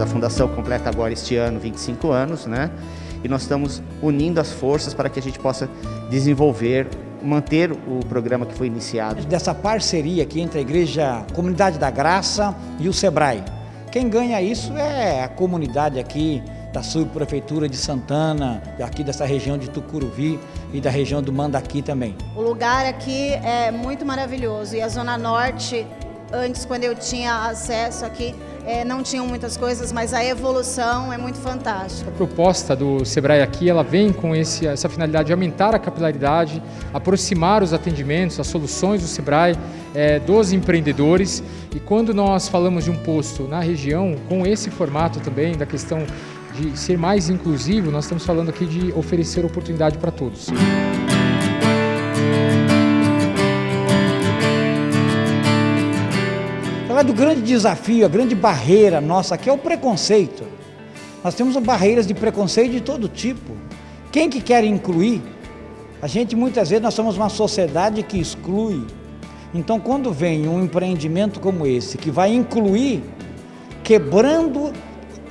A fundação completa agora este ano 25 anos, né? E nós estamos unindo as forças para que a gente possa desenvolver manter o programa que foi iniciado. Dessa parceria aqui entre a Igreja Comunidade da Graça e o SEBRAE. Quem ganha isso é a comunidade aqui da subprefeitura de Santana, aqui dessa região de Tucuruvi e da região do Mandaqui também. O lugar aqui é muito maravilhoso e a Zona Norte, antes quando eu tinha acesso aqui, é, não tinham muitas coisas, mas a evolução é muito fantástica. A proposta do Sebrae aqui, ela vem com esse, essa finalidade de aumentar a capilaridade, aproximar os atendimentos, as soluções do Sebrae é, dos empreendedores. E quando nós falamos de um posto na região, com esse formato também, da questão de ser mais inclusivo, nós estamos falando aqui de oferecer oportunidade para todos. Falar do grande desafio, a grande barreira nossa aqui é o preconceito. Nós temos barreiras de preconceito de todo tipo. Quem que quer incluir? A gente muitas vezes nós somos uma sociedade que exclui. Então quando vem um empreendimento como esse que vai incluir, quebrando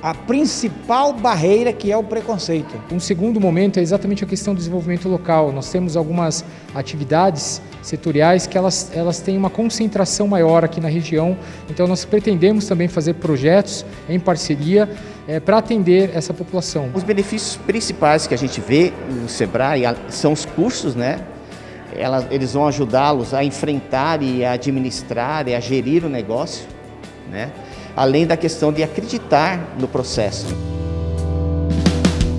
a principal barreira que é o preconceito. Um segundo momento é exatamente a questão do desenvolvimento local. Nós temos algumas atividades setoriais que elas, elas têm uma concentração maior aqui na região, então nós pretendemos também fazer projetos em parceria é, para atender essa população. Os benefícios principais que a gente vê no SEBRAE são os cursos, né? Elas, eles vão ajudá-los a enfrentar e a administrar e a gerir o negócio, né? Além da questão de acreditar no processo.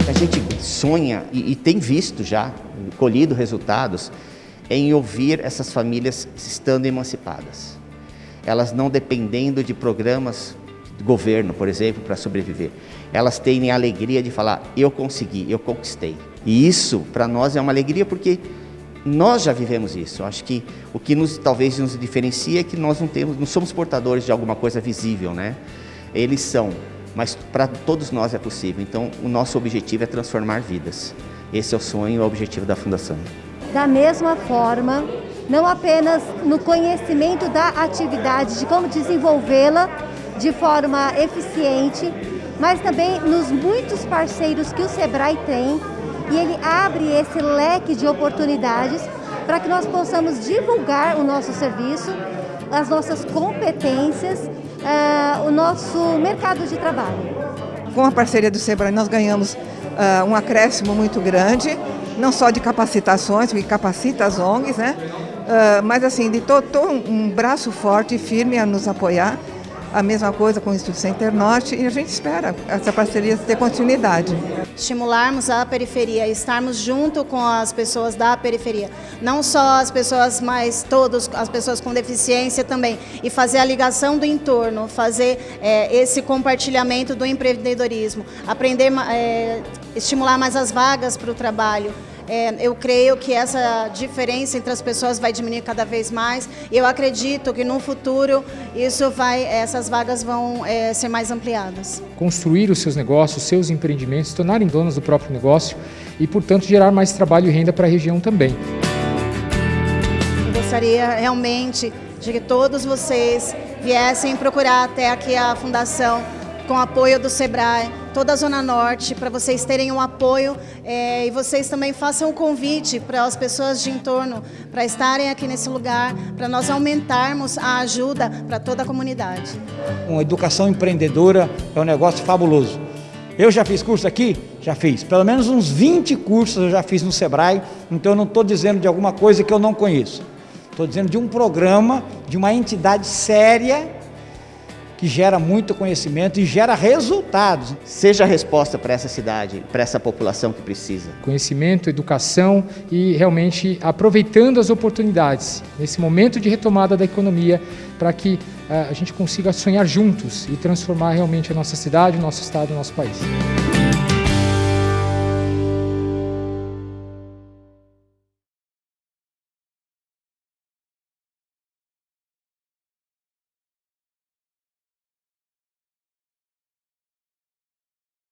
A gente sonha e, e tem visto já, colhido resultados, em ouvir essas famílias estando emancipadas. Elas não dependendo de programas do governo, por exemplo, para sobreviver. Elas têm a alegria de falar, eu consegui, eu conquistei. E isso, para nós, é uma alegria porque nós já vivemos isso. Acho que o que nos, talvez nos diferencia é que nós não temos, não somos portadores de alguma coisa visível, né? Eles são, mas para todos nós é possível. Então, o nosso objetivo é transformar vidas. Esse é o sonho o objetivo da Fundação. Da mesma forma, não apenas no conhecimento da atividade, de como desenvolvê-la de forma eficiente, mas também nos muitos parceiros que o SEBRAE tem e ele abre esse leque de oportunidades para que nós possamos divulgar o nosso serviço, as nossas competências, uh, o nosso mercado de trabalho. Com a parceria do SEBRAE nós ganhamos uh, um acréscimo muito grande, não só de capacitações, que capacita as ONGs, né? Uh, mas assim, de todo, todo um braço forte e firme a nos apoiar a mesma coisa com o Instituto Center Norte e a gente espera essa parceria ter continuidade. Estimularmos a periferia, estarmos junto com as pessoas da periferia, não só as pessoas, mas todos, as pessoas com deficiência também, e fazer a ligação do entorno, fazer é, esse compartilhamento do empreendedorismo, aprender, é, estimular mais as vagas para o trabalho, é, eu creio que essa diferença entre as pessoas vai diminuir cada vez mais. E eu acredito que no futuro isso vai, essas vagas vão é, ser mais ampliadas. Construir os seus negócios, seus empreendimentos, se tornarem donas do próprio negócio e, portanto, gerar mais trabalho e renda para a região também. Eu gostaria realmente de que todos vocês viessem procurar até aqui a Fundação com apoio do SEBRAE, toda a Zona Norte, para vocês terem um apoio é, e vocês também façam um convite para as pessoas de entorno para estarem aqui nesse lugar, para nós aumentarmos a ajuda para toda a comunidade. Uma educação empreendedora é um negócio fabuloso. Eu já fiz curso aqui? Já fiz. Pelo menos uns 20 cursos eu já fiz no Sebrae, então eu não estou dizendo de alguma coisa que eu não conheço. Estou dizendo de um programa, de uma entidade séria que gera muito conhecimento e gera resultados. Seja a resposta para essa cidade, para essa população que precisa. Conhecimento, educação e realmente aproveitando as oportunidades nesse momento de retomada da economia para que uh, a gente consiga sonhar juntos e transformar realmente a nossa cidade, o nosso estado, o nosso país.